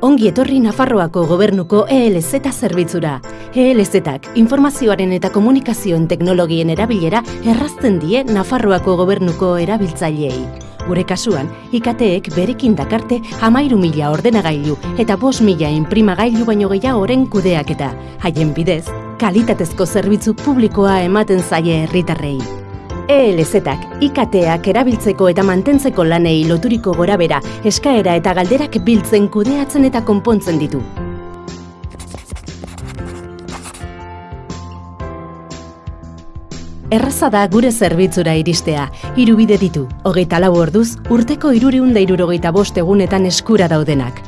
Ongi etorri Nafarroako gobernuko ELZ zerbitzura. ELZ-ak informazioaren eta komunikazioen teknologien erabilera errazten die Nafarroako gobernuko erabiltzaileei. Gure kasuan, IKT-ek berekin dakarte amairu mila ordenagailu eta bos mila imprimagailu baino gehiagoren kudeaketa. Haien bidez, kalitatezko zerbitzu publikoa ematen zaie herritarrei. ELZ-ak, IKT-ak erabiltzeko eta mantentzeko lanei loturiko gorabera, eskaera eta galderak biltzen kudeatzen eta konpontzen ditu. Erraza da gure zerbitzura iristea, hiru bide ditu, hogeita lau orduz, urteko irureunda irurogeita bost egunetan eskura daudenak.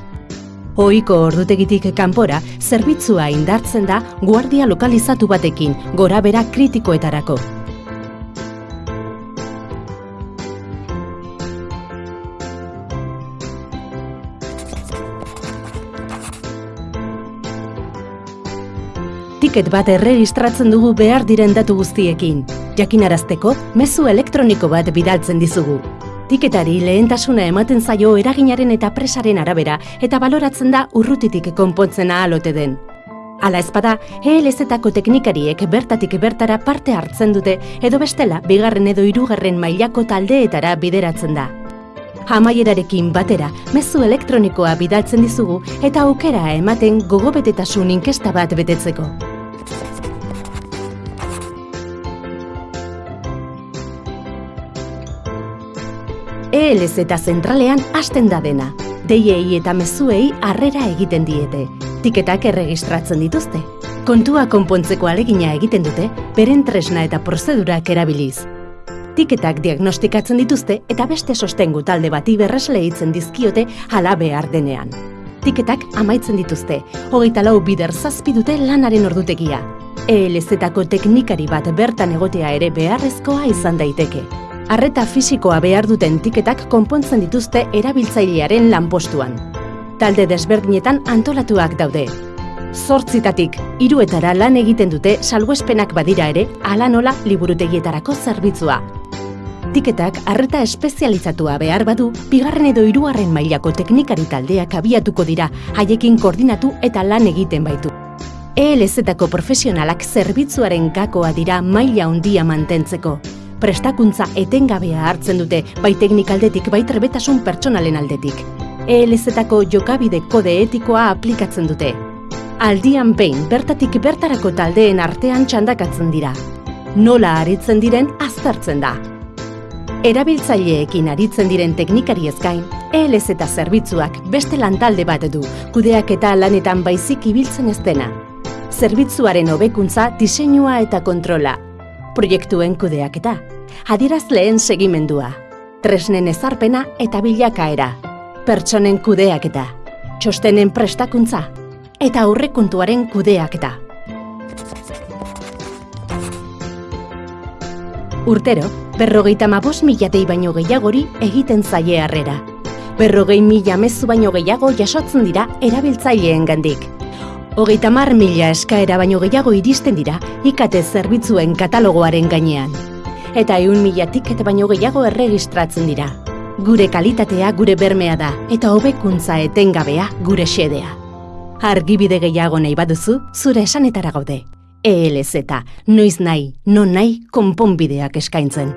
Ohiko ordutegitik kanpora, zerbitzua indartzen da guardia lokalizatu batekin, gorabera kritikoetarako. Tiket bat erregistratzen dugu behar diren datu guztiekin. Jakinarazteko, mezu elektroniko bat bidaltzen dizugu. Tiketari lehentasuna ematen zaio eraginaren eta presaren arabera eta baloratzen da urrutitik konpontzen ahalote den. Hala ezpada, ELZ-etako teknikariek bertatik bertara parte hartzen dute edo bestela bigarren edo hirugarren mailako taldeetara bideratzen da. Amaierarekin batera, mezu elektronikoa bidaltzen dizugu eta aukera ematen gogobetetasun inkesta bat betetzeko. ELZ eta zentralean hasten da dena. Deiei eta mezuei harrera egiten diete. Tiketak erregistratzen dituzte. Kontua konpontzeko alegina egiten dute, beren tresna eta prozedurak erabiliz. Tiketak diagnostikatzen dituzte eta beste sostengu talde bati berresle hitzen dizkiote hala behar denean. Tiketak amaitzen dituzte, hogeita lau bider zazpi dute lanaren ordutegia. ELZ-etako teknikari bat bertan egotea ere beharrezkoa izan daiteke. Arreta fisikoa behar duten tiketak konpontzen dituzte erabiltzailearen lanpostuan. Talde desberdinetan antolatuak daude. Zortzitatik, hiruetara lan egiten dute salguespenak badira ere, ala nola liburutegietarako zerbitzua. Tiketak arreta espezializatua behar badu, bigarren edo hirugarren mailako teknikari taldeak abiatuko dira, haiekin koordinatu eta lan egiten baitu. ELZ-etako profesionalak zerbitzuaren gakoa dira maila handia mantentzeko. Prestakuntza etengabea hartzen dute, bai teknikaldetik, bai trebetasun pertsonalen aldetik. ELZ-etako jokabide kode etikoa aplikatzen dute. Aldian behin, bertatik bertarako taldeen artean txandakatzen dira. Nola aritzen diren aztertzen da. Erabiltzaileekin aritzen diren teknikari ezkain, ELZ eta zerbitzuak beste lantalde bat du, kudeak eta lanetan baizik ibiltzen ez dena. Zerbitzuaren hobekuntza, diseinua eta kontrola. Proiektuen kudeak eta. Adierazleen segimendua. Tresnen ezarpena eta bilakaera. Pertsonen kudeak eta. Txostenen prestakuntza. Eta aurrekontuaren kudeak eta. Urtero, berrogeita mabos mila dei baino gehiagori egiten zaie harrera. Berrogei mila mezu baino gehiago jasotzen dira erabiltzaileen gandik. Hogeita mar mila eskaera baino gehiago iristen dira ikate zerbitzuen katalogoaren gainean. Eta eun mila tiket baino gehiago erregistratzen dira. Gure kalitatea gure bermea da eta hobekuntza etengabea gure xedea. Argibide gehiago nahi baduzu, zure esanetara gaude. ELZ, noiz nahi, non nahi, konponbideak eskaintzen.